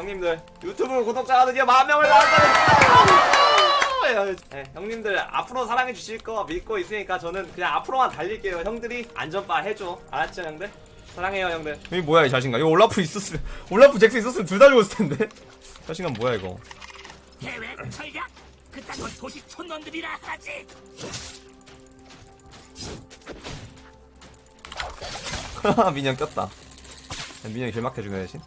형님들 유튜브 구독자가 드디어 만 명을 달성했습니다. 네, 형님들 앞으로 사랑해 주실 거 믿고 있으니까 저는 그냥 앞으로만 달릴게요. 형들이 안전바 해줘. 알았죠, 형들? 사랑해요, 형들. 이게 뭐야 이 자신감 이거 올라프 있었으면 올라프 잭스 있었으면 둘 다 죽었을 텐데 자신감 뭐야 이거 계획 전략 그딴 건 도시 촌놈들이라 하지 민영 꼈다 민영이 길막해주네 대신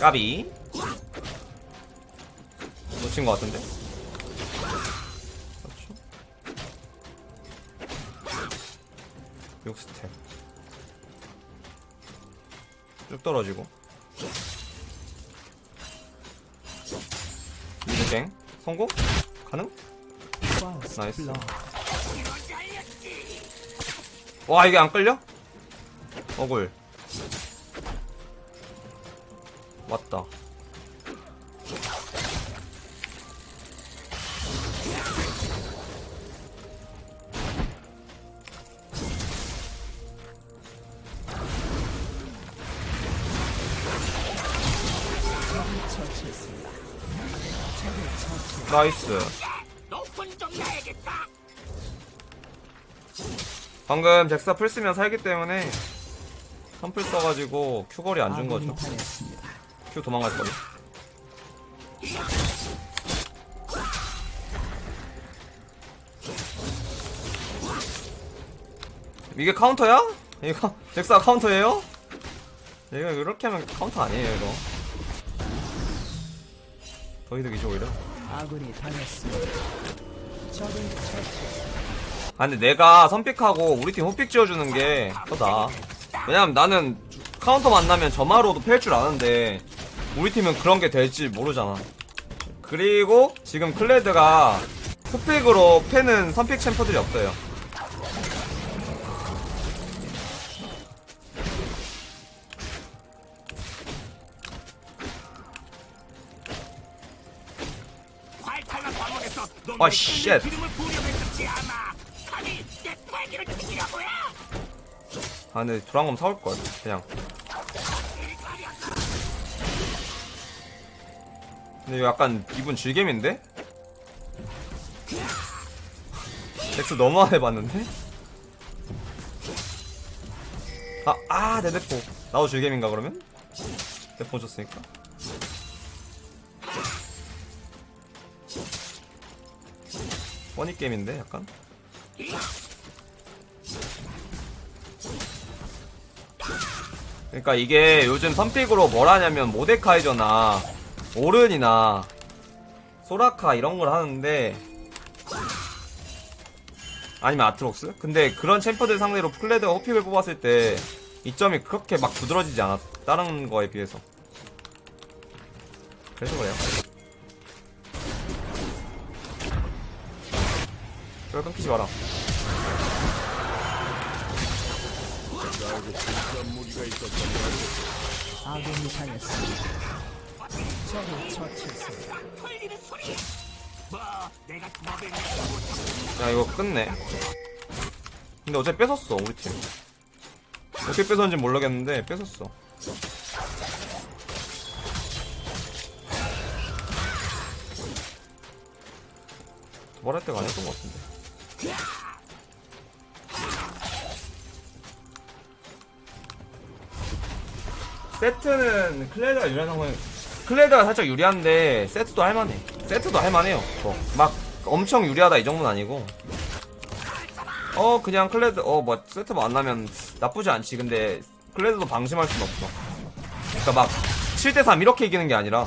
까비. 놓친 것 같은데? 그렇죠. 6스텝. 쭉 떨어지고. 미드갱. 성공? 가능? 나이스. 와 이게 안 끌려? 억울 왔다. 나이스. 방금 잭스가 플 쓰면 살기 때문에 선플 써가지고 Q 거리 안 준 거죠 Q 도망갈 거리 이게 카운터야? 이거 잭스 카운터예요? 이거 이렇게 하면 카운터 아니에요 이거 더 이득이죠 오히려 아군이 당했습니다. 처치. 아 근데 내가 선pick하고 우리 팀 후pick 지어주는 게 더 나아 왜냐면 나는 카운터 만나면 점화로도 팰 줄 아는데 우리 팀은 그런 게 될지 모르잖아. 그리고 지금 클레드가 후pick으로 패는 선pick champ들이 없어요. 아, shit. 죽이려고야 아 근데 도란검 사올걸 그냥 근데 이거 약간 기분 즐겜인데? 잭스 너무 안 해봤는데? 아, 아, 내 대포. 나도 즐겜인가, 그러면? 대포 줬으니까. 퍼니게임인데, 약간? 그러니까 이게 요즘 선픽으로 뭘 하냐면 모데카이저나 오른이나 소라카 이런 걸 하는데 아니면 아트록스? 근데 그런 챔퍼들 상대로 플레드가 호픽을 뽑았을 때 이점이 그렇게 막 두드러지지 않아 다른 거에 비해서 그래서 그래요 절 끊기지 마라 아군이 당했습니다. 적을 처치했습니다. 야 이거 끝내. 근데 어차피 뺏었어 우리 팀. 어떻게 뺏었는지 모르겠는데 뺏었어. 도발할 때가 아니었던 것 같은데. 세트는 클레드가 유리한 상황 클레드가 살짝 유리한데 세트도 할만해. 세트도 할만해요. 뭐. 막 엄청 유리하다 이 정도는 아니고. 어 그냥 클레드 어 뭐 세트 만나면 나쁘지 않지. 근데 클레드도 방심할 순 없어. 그니까 막 7대3 이렇게 이기는 게 아니라.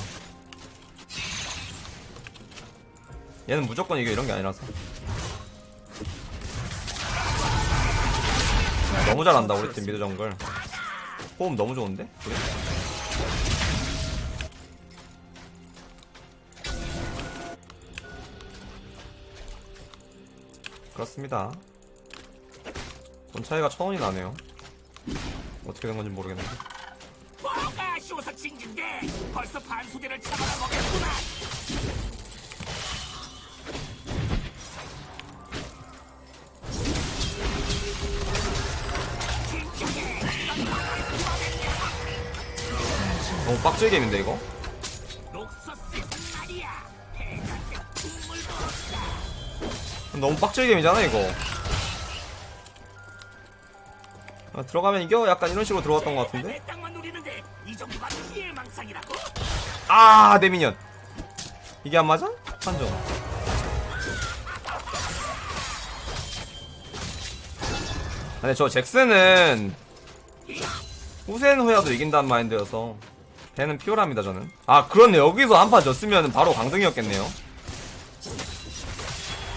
얘는 무조건 이겨 이런 게 아니라서. 너무 잘한다 우리 팀 미드 정글. 호흡 너무 좋은데? 그래? 그렇습니다. 돈 차이가 천 원이 나네요. 어떻게 된 건지 모르겠는데. 아쉬워서 징진데 벌써 반수대를 잡아다 먹겠구나. 너무 빡질 게임인데 이거? 너무 빡질 게임이잖아 이거. 아, 들어가면 이겨? 약간 이런 식으로 들어갔던 것 같은데? 아, 내 미니언. 이게 안 맞아? 한정. 근데 저 잭슨은 후센 후야도 이긴다는 마인드여서 걔는 피오랍니다 저는. 아 그렇네 여기서 한 판 졌으면 바로 강등이었겠네요.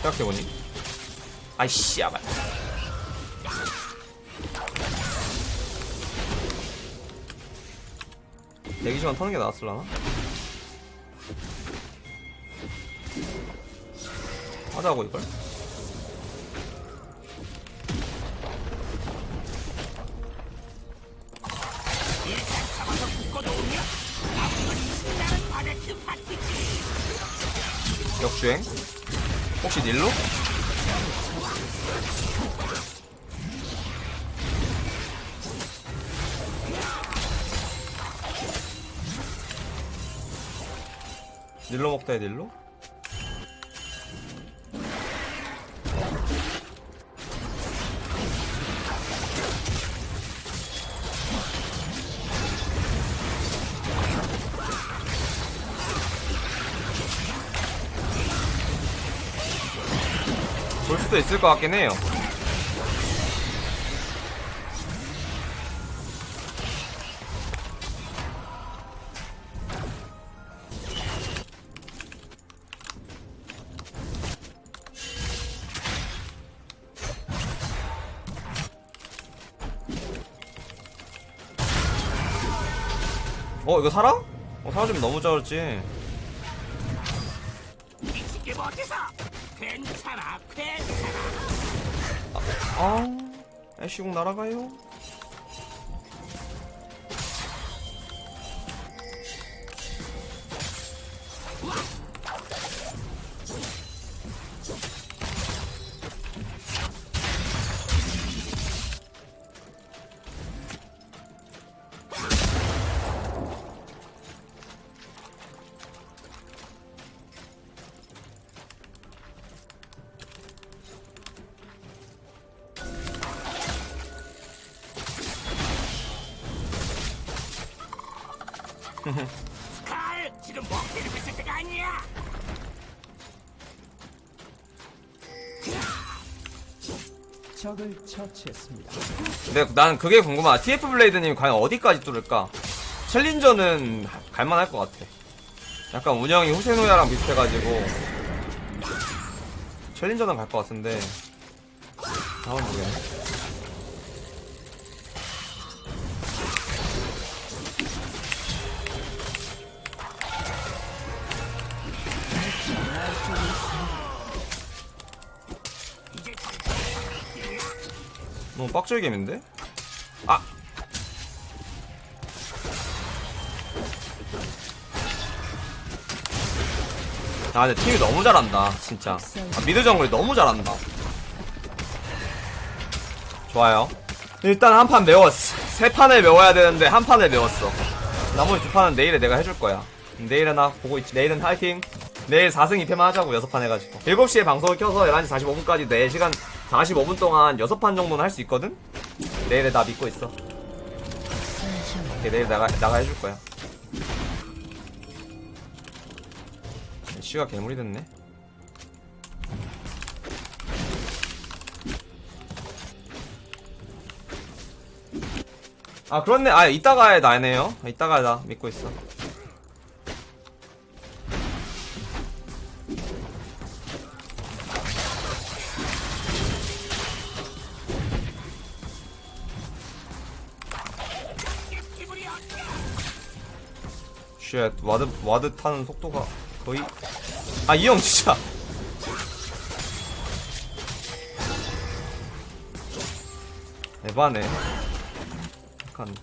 생각해보니. 아이씨 아발. 대기 시간 터는 게 나았을라나? 하자고 이걸? 역주행? 혹시 닐로? 닐로 먹다 해 닐로? 수도 있을 것 같긴 해요. 어 이거 살아? 어 살아주면 너무 잘했지? 괜찮아, 괜찮아. 아 애쉬궁 날아가요 칼, 지금 먹기를 뱉을 때가 아니야. 적을 처치했습니다. 근데 난 그게 궁금하다. TF 블레이드님이 과연 어디까지 뚫을까? 챌린저는 갈만할 것 같아. 약간 운영이 후세노야랑 비슷해가지고 챌린저는 갈 것 같은데. 다음 모르 너무 빡질 게임인데? 아! 아 근데 팀이 너무 잘한다 진짜. 아, 미드 정글이 너무 잘한다. 좋아요. 일단 한 판 메웠어. 세 판을 메워야 되는데 한 판을 메웠어. 나머지 두 판은 내일에 내가 해줄 거야. 내일은 나 보고 있지. 내일은 파이팅 내일 4승 2패만 하자고 6판 해가지고. 7시에 방송을 켜서 11시 45분까지 4시간 45분 동안 6판 정도는 할 수 있거든? 내일에 나 믿고 있어. 내일 나가, 나가 해줄 거야. 씨가 괴물이 됐네. 아 그렇네. 아 이따가 나네요. 이따가 나 믿고 있어 쉣 와드 와드 타는 속도가 거의. 아 이 형 진짜. 에바네. 약간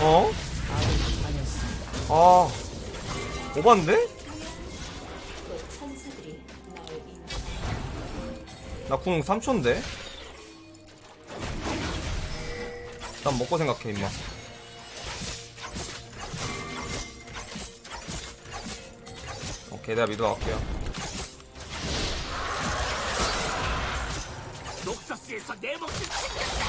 어? 아. 오반데? 나궁 3초인데? 난 먹고 생각해, 임마. 오케이, 내가 미드 갈게요. 녹서스에서 내 목숨 챙겼다.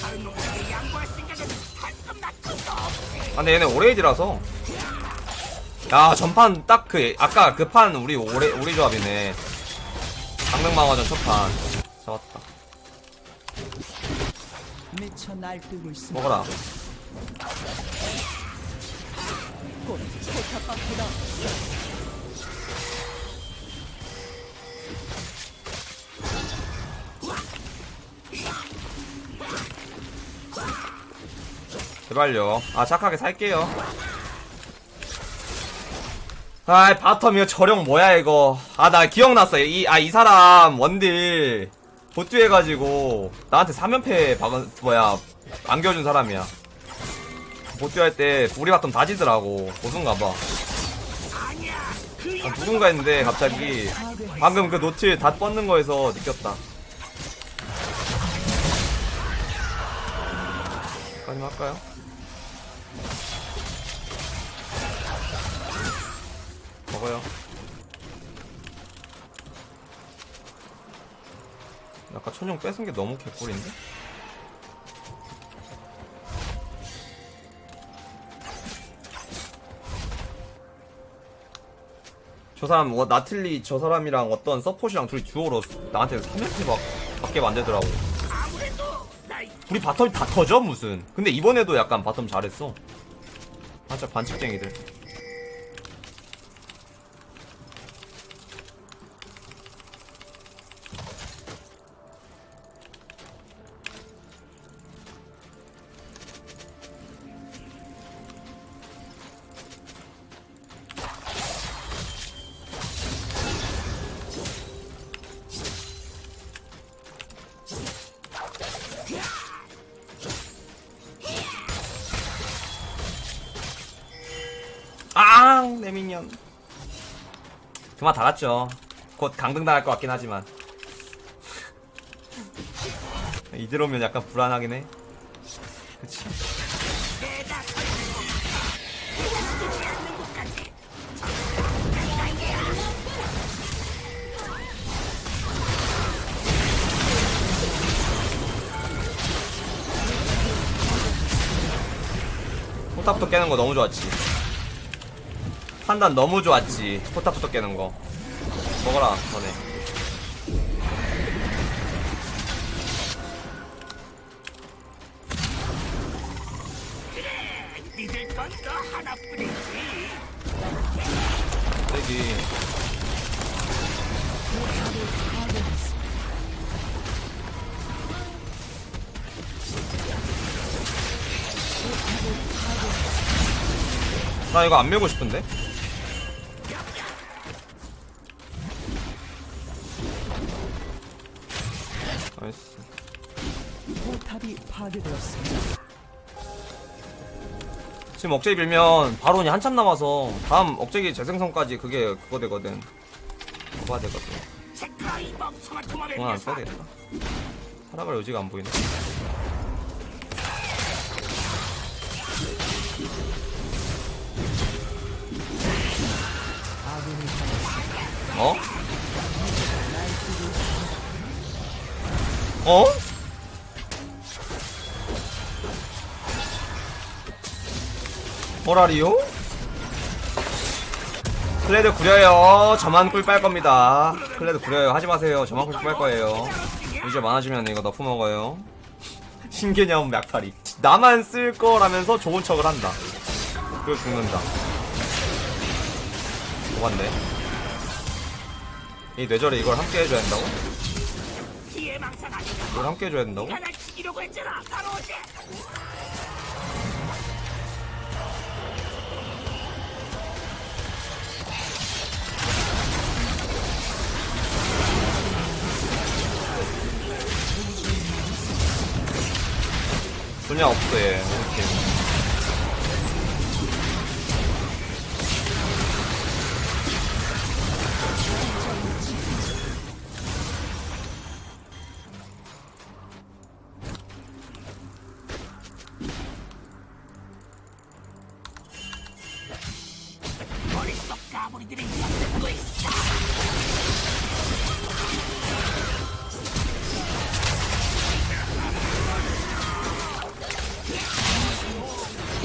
다른 놈들에게 양보할 생각은 한숨 나cou도 없지. 아, 근데 얘네 오레이지라서. 야, 전판 딱 그, 아까 그 판 우리 오레, 우리 조합이네. 강릉망화전 첫 판. 잡았다. 미쳐 날뛰고 있습니다. 먹어라. 곧 제발요. 아, 착하게 살게요. 아이, bottom 이거 저령 뭐야, 이거. 아, 나 기억났어. 이, 아, 이 사람, 원딜, 봇듀 해가지고, 나한테 3연패 박은, 뭐야, 안겨준 사람이야. 봇듀 할 때, 우리 bottom 다 지더라고. 고순가봐. 아, 누군가 했는데, 갑자기, 방금 그 노틸 다 뻗는 거에서 느꼈다. 까지 할까요? 먹어요. 아까 천용 뺏은 게 너무 개꿀인데? 저 사람, 뭐, 나틀리 저 사람이랑 어떤 서폿이랑 둘이 듀오로 나한테 3연패 막, 받게 만들더라고. 우리 바텀이 다 터져, 무슨. 근데 이번에도 약간 바텀 잘했어. 살짝 반칙쟁이들. 그만 달았죠. 곧 강등 당할 것 같긴 하지만. 이들 오면 약간 불안하긴 해. 그치. 포탑부터 깨는 거 너무 좋았지. 판단 너무 좋았지. 포탑부터 깨는 거. 먹어라. 세기. 나 이거 안 밀고 싶은데? 지금 억제기 빌면 바론이 한참 남아서 다음 억제기 재생성까지 그게 그거 되거든. 그거가 되거든. 이 그건 안. 써야 되겠다. 살아갈 의지가 안 보이네. 어? 어? 뭐라리요? 클레드 구려요. 저만 꿀 빨 겁니다. 클레드 구려요. 하지 마세요. 저만 꿀 빨 거예요. 이제 많아지면 이거 nerf 먹어요. 신개념 약탈이. 나만 쓸 거라면서 좋은 척을 한다. 그리고 죽는다. 뭐같네. 이 뇌절에 이걸 함께 해줘야 아니냐? 이걸 함께 해줘야 된다고? 분야 없어 얘. 이렇게.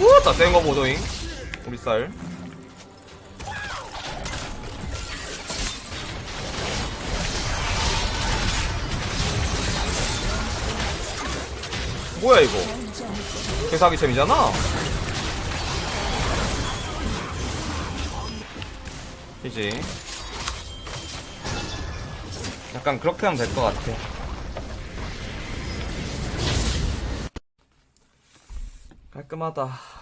우따 센거 보도잉. 우리 쌀. 뭐야 이거? 개사기 챔이잖아. 그지? 약간 그렇게 하면 될 것 같아. 깔끔하다.